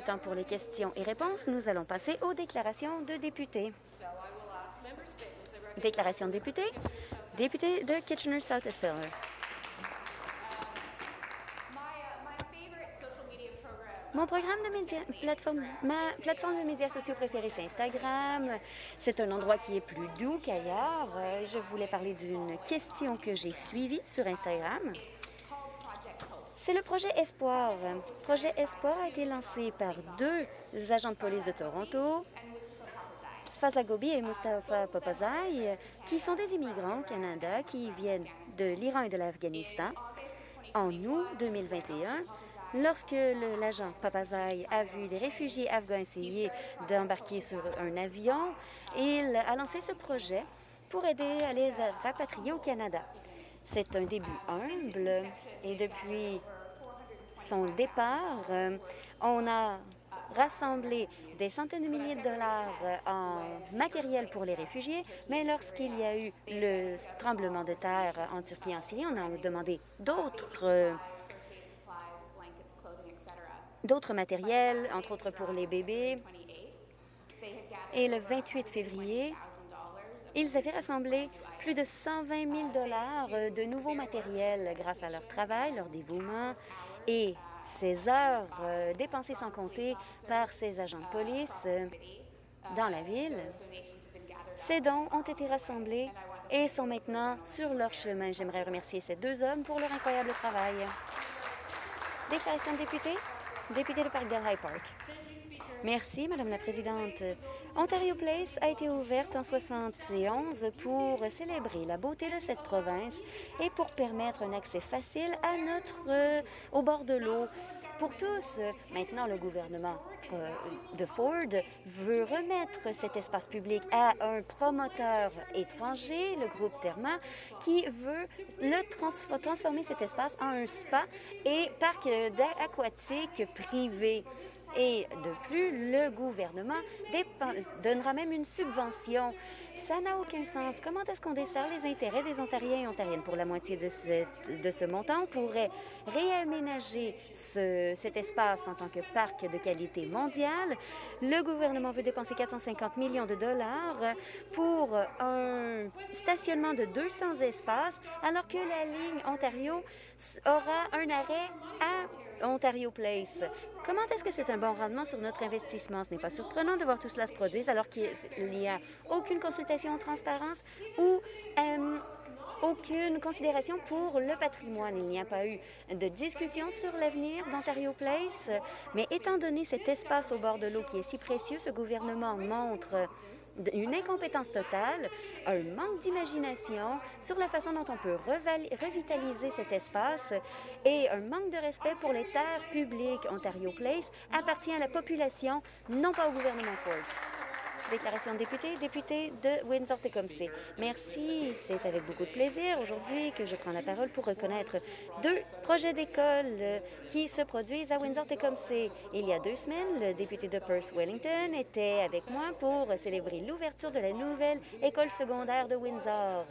temps pour les questions et réponses. Nous allons passer aux déclarations de députés. Déclaration de député. Député de Kitchener-South. Mon programme de médias, plateforme de médias sociaux préférée, c'est Instagram. C'est un endroit qui est plus doux qu'ailleurs. Euh, Je voulais parler d'une question que j'ai suivie sur Instagram. C'est le projet Espoir. Le projet Espoir a été lancé par deux agents de police de Toronto, Faza Gobi et Mustafa Papazai, qui sont des immigrants au Canada qui viennent de l'Iran et de l'Afghanistan. En août 2021, lorsque l'agent Papazai a vu des réfugiés afghans essayer d'embarquer sur un avion, il a lancé ce projet pour aider à les rapatrier au Canada. C'est un début humble et depuis son départ, euh, on a rassemblé des centaines de milliers de dollars euh, en matériel pour les réfugiés, mais lorsqu'il y a eu le tremblement de terre en Turquie et en Syrie, on a demandé d'autres euh, d'autres matériels, entre autres pour les bébés. Et le 28 février, ils avaient rassemblé plus de 120 000 dollars de nouveaux matériels grâce à leur travail, leur dévouement et ces heures euh, dépensées sans compter par ces agents de police euh, dans la ville. Ces dons ont été rassemblés et sont maintenant sur leur chemin. J'aimerais remercier ces deux hommes pour leur incroyable travail. Déclaration de député. Député de Parkdale High Park. Merci, Madame la Présidente. Ontario Place a été ouverte en 71 pour célébrer la beauté de cette province et pour permettre un accès facile à notre euh, au bord de l'eau pour tous. Maintenant, le gouvernement euh, de Ford veut remettre cet espace public à un promoteur étranger, le groupe Therma, qui veut le trans- transformer cet espace en un spa et parc aquatique privé. Et de plus, le gouvernement donnera même une subvention. Ça n'a aucun sens. Comment est-ce qu'on dessert les intérêts des Ontariens et Ontariennes? Pour la moitié de, ce montant? On pourrait réaménager ce- cet espace en tant que parc de qualité mondiale. Le gouvernement veut dépenser 450 millions de dollars pour un stationnement de 200 espaces, alors que la ligne Ontario aura un arrêt à Ontario Place. Comment est-ce que c'est un bon rendement sur notre investissement? Ce n'est pas surprenant de voir tout cela se produire alors qu'il n'y a aucune consultation en transparence ou euh, aucune considération pour le patrimoine. Il n'y a pas eu de discussion sur l'avenir d'Ontario Place, mais étant donné cet espace au bord de l'eau qui est si précieux, ce gouvernement montre une incompétence totale, un manque d'imagination sur la façon dont on peut revitaliser cet espace et un manque de respect pour les terres publiques. Ontario Place appartient à la population, non pas au gouvernement Ford. Déclaration de député, député de Windsor-Tecumseh. Merci, c'est avec beaucoup de plaisir aujourd'hui que je prends la parole pour reconnaître deux projets d'école qui se produisent à Windsor-Tecumseh. Il y a deux semaines, le député de Perth-Wellington était avec moi pour célébrer l'ouverture de la nouvelle école secondaire de Windsor.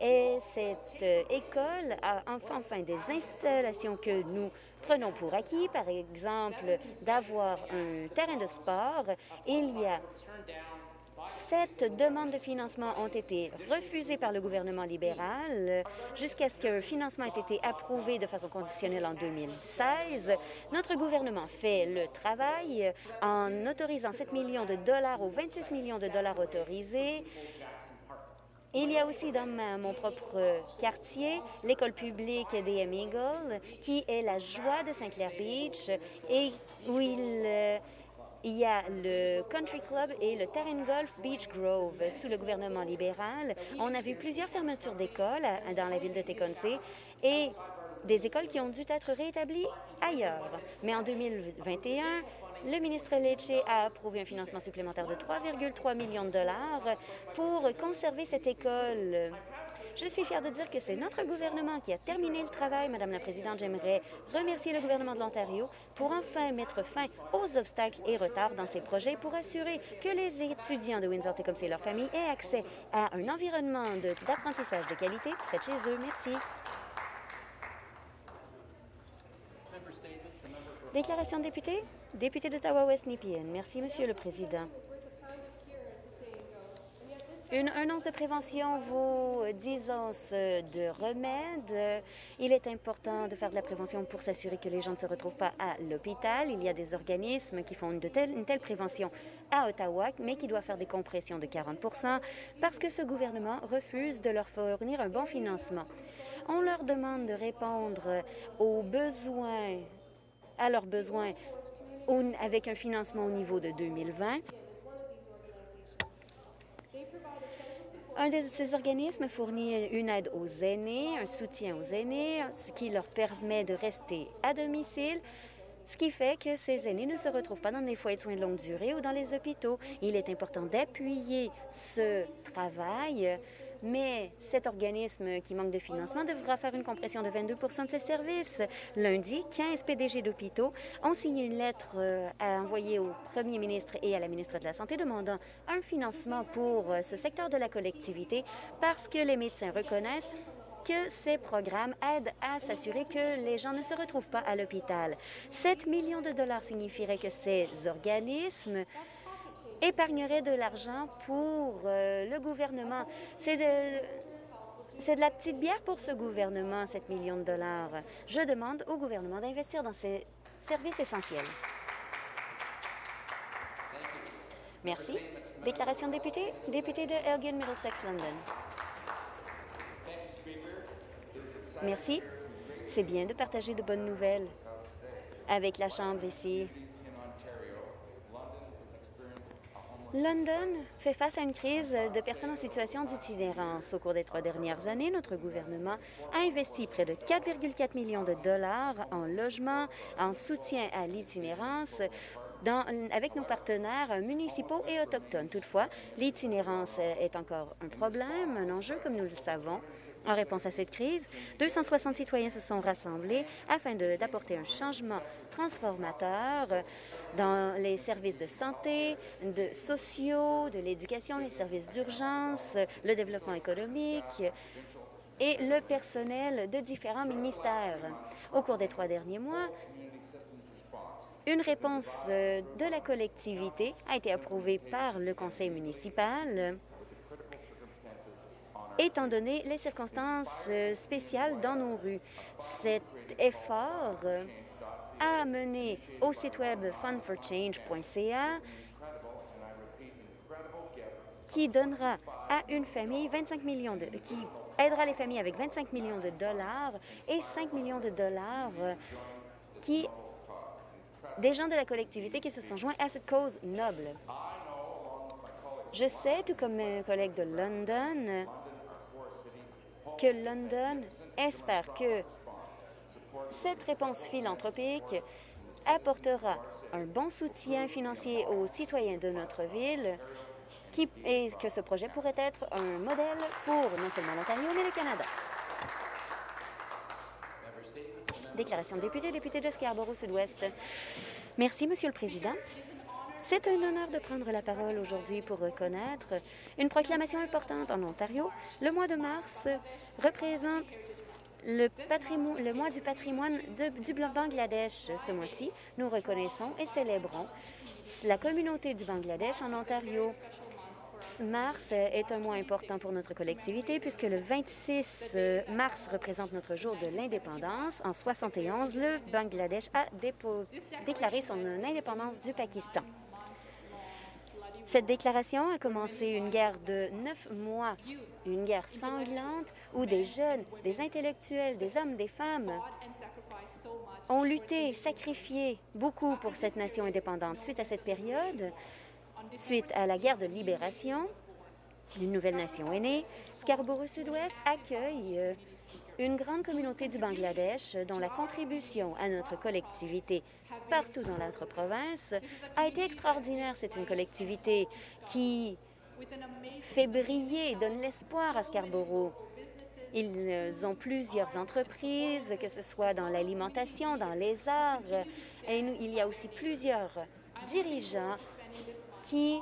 Et cette euh, école a enfin, des installations que nous prenons pour acquis, par exemple d'avoir un terrain de sport. Il y a Sept demandes de financement ont été refusées par le gouvernement libéral jusqu'à ce qu'un financement ait été approuvé de façon conditionnelle en 2016. Notre gouvernement fait le travail en autorisant 7 millions de dollars aux 26 millions de dollars autorisés. Il y a aussi dans mon propre quartier l'école publique des Eagle, qui est la joie de Saint-Clair Beach et où il, euh, il y a le Country Club et le terrain golf Beach Grove. Sous le gouvernement libéral, on a vu plusieurs fermetures d'écoles à- dans la ville de Tecumseh et des écoles qui ont dû être réétablies ailleurs. Mais en 2021, le ministre Lecce a approuvé un financement supplémentaire de 3,3 millions de dollars pour conserver cette école. Je suis fière de dire que c'est notre gouvernement qui a terminé le travail. Madame la Présidente, j'aimerais remercier le gouvernement de l'Ontario pour enfin mettre fin aux obstacles et retards dans ces projets pour assurer que les étudiants de Windsor comme c'est leur famille aient accès à un environnement d'apprentissage de, qualité près de chez eux. Merci. Déclaration de député? Député d'Ottawa-Ouest Nepean. Merci, Monsieur le Président. Une, un once de prévention vaut 10 onces de remède. Il est important de faire de la prévention pour s'assurer que les gens ne se retrouvent pas à l'hôpital. Il y a des organismes qui font une, telle, une telle prévention à Ottawa, mais qui doivent faire des compressions de 40% parce que ce gouvernement refuse de leur fournir un bon financement. On leur demande de répondre aux besoins, à leurs besoins avec un financement au niveau de 2020 Un de ces organismes fournit une aide aux aînés, un soutien aux aînés, ce qui leur permet de rester à domicile, ce qui fait que ces aînés ne se retrouvent pas dans des foyers de soins de longue durée ou dans les hôpitaux. Il est important d'appuyer ce travail mais cet organisme qui manque de financement devra faire une compression de 22% de ses services. Lundi, 15 PDG d'hôpitaux ont signé une lettre euh, à envoyer au premier ministre et à la ministre de la Santé demandant un financement pour euh, ce secteur de la collectivité parce que les médecins reconnaissent que ces programmes aident à s'assurer que les gens ne se retrouvent pas à l'hôpital. 7 millions de dollars signifierait que ces organismes épargnerait de l'argent pour euh, le gouvernement. C'est de, c'est de la petite bière pour ce gouvernement, 7 millions de dollars. Je demande au gouvernement d'investir dans ces services essentiels. Merci. Déclaration de député. Député de Elgin, Middlesex, London. Merci. C'est bien de partager de bonnes nouvelles avec la Chambre ici. London fait face à une crise de personnes en situation d'itinérance. Au cours des trois dernières années, notre gouvernement a investi près de 4,4 millions de dollars en logement, en soutien à l'itinérance, avec nos partenaires municipaux et autochtones. Toutefois, l'itinérance est encore un problème, un enjeu, comme nous le savons. En réponse à cette crise, 260 citoyens se sont rassemblés afin d'apporter un changement transformateur dans les services de santé, de sociaux, de l'éducation, les services d'urgence, le développement économique et le personnel de différents ministères. Au cours des trois derniers mois, une réponse euh, de la collectivité a été approuvée par le conseil municipal étant donné les circonstances euh, spéciales dans nos rues. Cet effort a mené au site web fundforchange.ca qui donnera à une famille 25 millions de qui aidera les familles avec 25 millions de dollars et 5 millions de dollars qui des gens de la collectivité qui se sont joints à cette cause noble. Je sais, tout comme mes collègues de London, que London espère que cette réponse philanthropique apportera un bon soutien financier aux citoyens de notre ville et que ce projet pourrait être un modèle pour non seulement l'Ontario, mais le Canada. Déclaration de député, député de Scarborough-Sud-Ouest. Merci, Monsieur le Président. C'est un honneur de prendre la parole aujourd'hui pour reconnaître une proclamation importante en Ontario. Le mois de mars représente le, mois du patrimoine du Bangladesh ce mois-ci. Nous reconnaissons et célébrons la communauté du Bangladesh en Ontario. Mars est un mois important pour notre collectivité puisque le 26 euh, mars représente notre jour de l'indépendance. En 71, le Bangladesh a déclaré son indépendance du Pakistan. Cette déclaration a commencé une guerre de neuf mois, une guerre sanglante où des jeunes, des intellectuels, des hommes, des femmes ont lutté, sacrifié beaucoup pour cette nation indépendante. Suite à cette période, suite à la guerre de libération, une nouvelle nation est née. Scarborough-Sud-Ouest accueille euh, une grande communauté du Bangladesh dont la contribution à notre collectivité partout dans notre province a été extraordinaire. C'est une collectivité qui fait briller, donne l'espoir à Scarborough. Ils ont plusieurs entreprises, que ce soit dans l'alimentation, dans les arts, et il y a aussi plusieurs dirigeants qui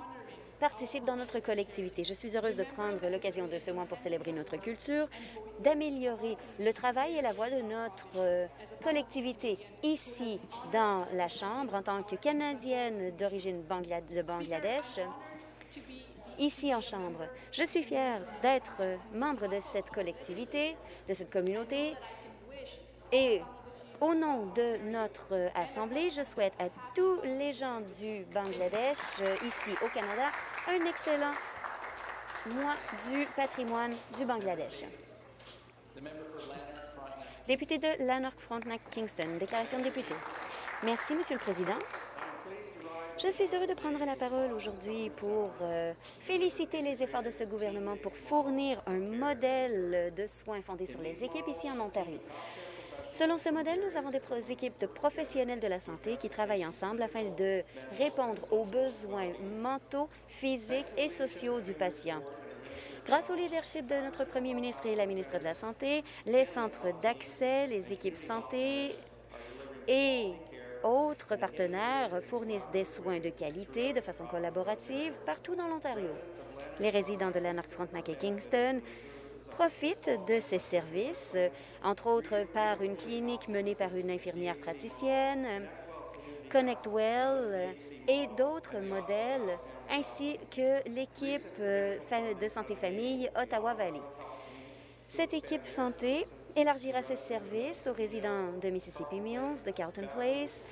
participent dans notre collectivité. Je suis heureuse de prendre l'occasion de ce mois pour célébrer notre culture, d'améliorer le travail et la voix de notre euh, collectivité ici dans la Chambre en tant que Canadienne d'origine de Bangladesh ici en Chambre. Je suis fière d'être membre de cette collectivité, de cette communauté, et au nom de notre Assemblée, je souhaite à tous les gens du Bangladesh, euh, ici au Canada, un excellent mois du patrimoine du Bangladesh. Député de Lanark-Frontenac-Kingston, déclaration de député. Merci, Monsieur le Président. Je suis heureux de prendre la parole aujourd'hui pour euh, féliciter les efforts de ce gouvernement pour fournir un modèle de soins fondé sur les équipes ici en Ontario. Selon ce modèle, nous avons des équipes de professionnels de la santé qui travaillent ensemble afin de répondre aux besoins mentaux, physiques et sociaux du patient. Grâce au leadership de notre premier ministre et la ministre de la Santé, les centres d'accès, les équipes santé et autres partenaires fournissent des soins de qualité de façon collaborative partout dans l'Ontario. Les résidents de Lanark, Frontenac et Kingston profitent de ces services, entre autres par une clinique menée par une infirmière praticienne, ConnectWell et d'autres modèles, ainsi que l'équipe euh, de santé famille Ottawa-Valley. Cette équipe santé élargira ses services aux résidents de Mississippi Mills, de Carlton Place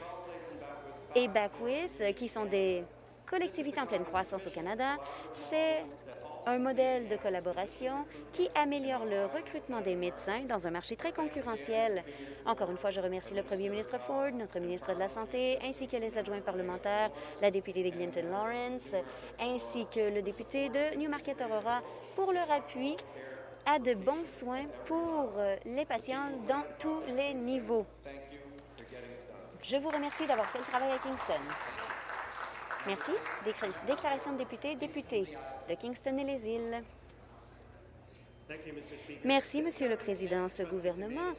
et Backwith, qui sont des collectivités en pleine croissance au Canada. C'est un modèle de collaboration qui améliore le recrutement des médecins dans un marché très concurrentiel. Encore une fois, je remercie le premier ministre Ford, notre ministre de la Santé, ainsi que les adjoints parlementaires, la députée de Clinton Lawrence, ainsi que le député de Newmarket Aurora pour leur appui à de bons soins pour les patients dans tous les niveaux. Je vous remercie d'avoir fait le travail à Kingston. Merci. Déclaration de député, député de Kingston et les îles. Merci, Monsieur le Président. Ce gouvernement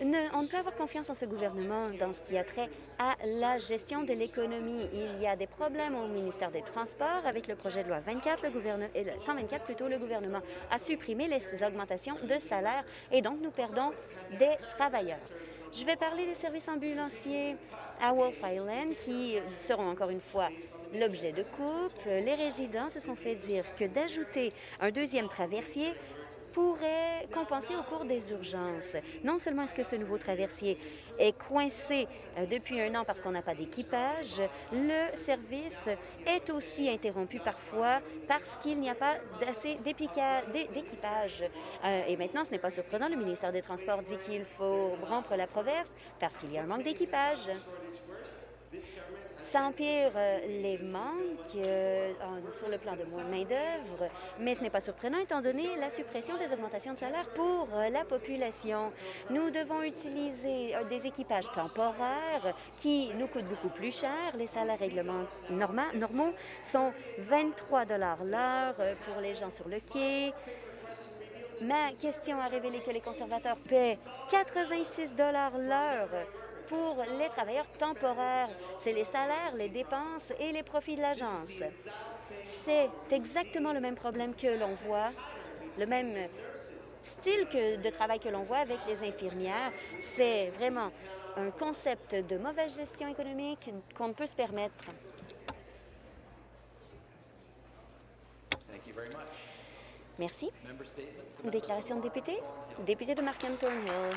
on ne peut avoir confiance en ce gouvernement dans ce qui a trait à la gestion de l'économie. Il y a des problèmes au ministère des Transports. Avec le projet de loi 24, le gouvernement, 124, plutôt, le gouvernement a supprimé les augmentations de salaire et donc nous perdons des travailleurs. Je vais parler des services ambulanciers à Wolf Island qui seront encore une fois l'objet de coupe. Les résidents se sont fait dire que d'ajouter un deuxième traversier pourrait compenser au cours des urgences. Non seulement est-ce que ce nouveau traversier est coincé euh, depuis un an parce qu'on n'a pas d'équipage, le service est aussi interrompu parfois parce qu'il n'y a pas d'assez d'équipage. Euh, et maintenant, ce n'est pas surprenant, le ministère des Transports dit qu'il faut rompre la proverse parce qu'il y a un manque d'équipage. Ça empire euh, les manques euh, sur le plan de main-d'œuvre, mais ce n'est pas surprenant étant donné la suppression des augmentations de salaire pour euh, la population. Nous devons utiliser des équipages temporaires qui nous coûtent beaucoup plus cher. Les salaires normaux sont 23 l'heure pour les gens sur le quai. Ma question a révélé que les conservateurs paient 86 l'heure pour les travailleurs temporaires. C'est les salaires, les dépenses et les profits de l'agence. C'est exactement le même problème que l'on voit, le même style que de travail que l'on voit avec les infirmières. C'est vraiment un concept de mauvaise gestion économique qu'on ne peut se permettre. Merci. Déclaration de député. Député de Markham Thornhill.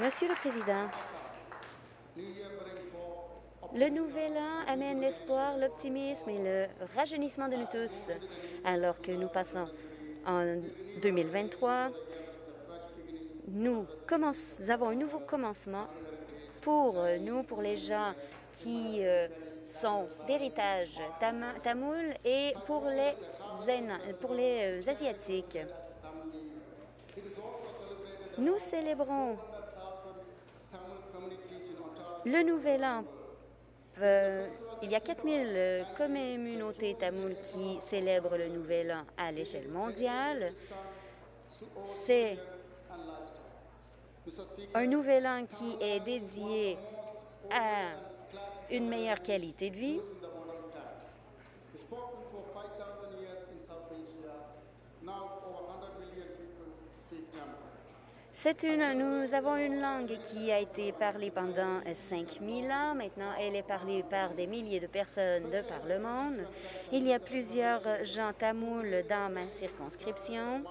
Monsieur le Président, le nouvel an amène l'espoir, l'optimisme et le rajeunissement de nous tous. Alors que nous passons en 2023, nous, avons un nouveau commencement pour nous, pour les gens qui euh, sont d'héritage tamoul et pour les, pour les euh, Asiatiques. Nous célébrons le Nouvel An, euh, il y a 4000 euh, communautés tamoules qui célèbrent le Nouvel An à l'échelle mondiale. C'est un Nouvel An qui est dédié à une meilleure qualité de vie. C'est une, nous avons une langue qui a été parlée pendant 5000 ans. Maintenant, elle est parlée par des milliers de personnes de par le monde. Il y a plusieurs gens tamouls dans ma circonscription.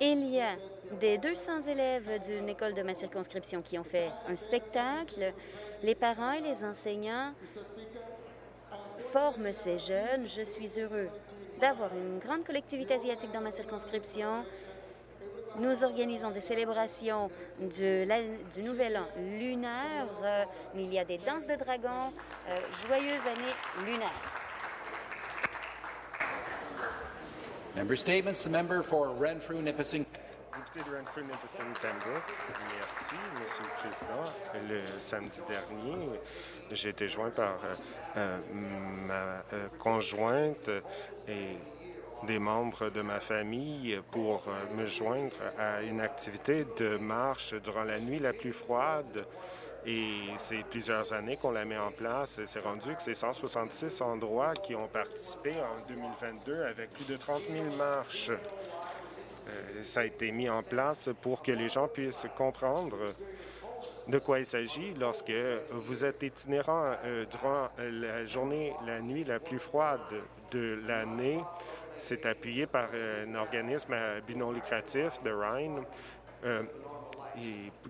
Il y a des 200 élèves d'une école de ma circonscription qui ont fait un spectacle. Les parents et les enseignants forment ces jeunes. Je suis heureux d'avoir une grande collectivité asiatique dans ma circonscription. Nous organisons des célébrations du Nouvel An lunaire. Euh, il y a des danses de dragons. Euh, joyeuse année lunaire. Merci, Monsieur le Président. Le samedi dernier, j'ai été joint par euh, euh, ma euh, conjointe et des membres de ma famille pour me joindre à une activité de marche durant la nuit la plus froide. Et c'est plusieurs années qu'on la met en place. C'est rendu que c'est 166 endroits qui ont participé en 2022 avec plus de 30 000 marches. Euh, ça a été mis en place pour que les gens puissent comprendre de quoi il s'agit lorsque vous êtes itinérant euh, durant la journée, la nuit la plus froide de l'année. C'est appuyé par euh, un organisme à but lucratif de Rhine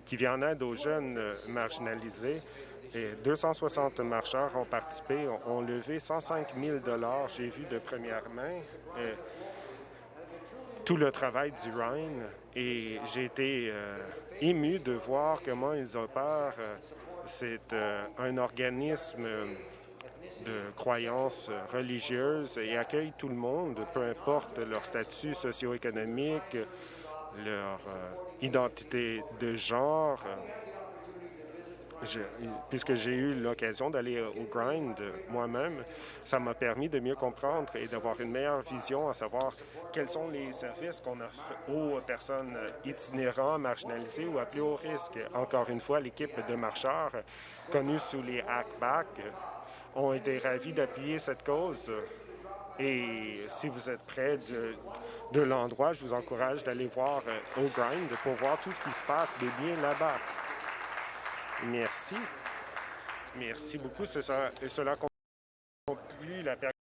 qui vient en aide aux jeunes marginalisés. Et 260 marcheurs ont participé, ont, levé 105 000 J'ai vu de première main tout le travail du Rhine et j'ai été euh, ému de voir comment ils opèrent. Euh, C'est euh, un organisme de croyances religieuses et accueille tout le monde, peu importe leur statut socio-économique, leur identité de genre. Puisque j'ai eu l'occasion d'aller euh, au grind moi-même, ça m'a permis de mieux comprendre et d'avoir une meilleure vision, à savoir quels sont les services qu'on offre aux personnes euh, itinérantes, marginalisées ou à plus haut risque. Encore une fois, l'équipe de marcheurs, connue sous les hackbacks, ont été ravis d'appuyer cette cause. Et si vous êtes près de, de l'endroit, je vous encourage d'aller voir euh, au grind pour voir tout ce qui se passe de bien là-bas. Merci. Merci beaucoup. Et cela conclut la période.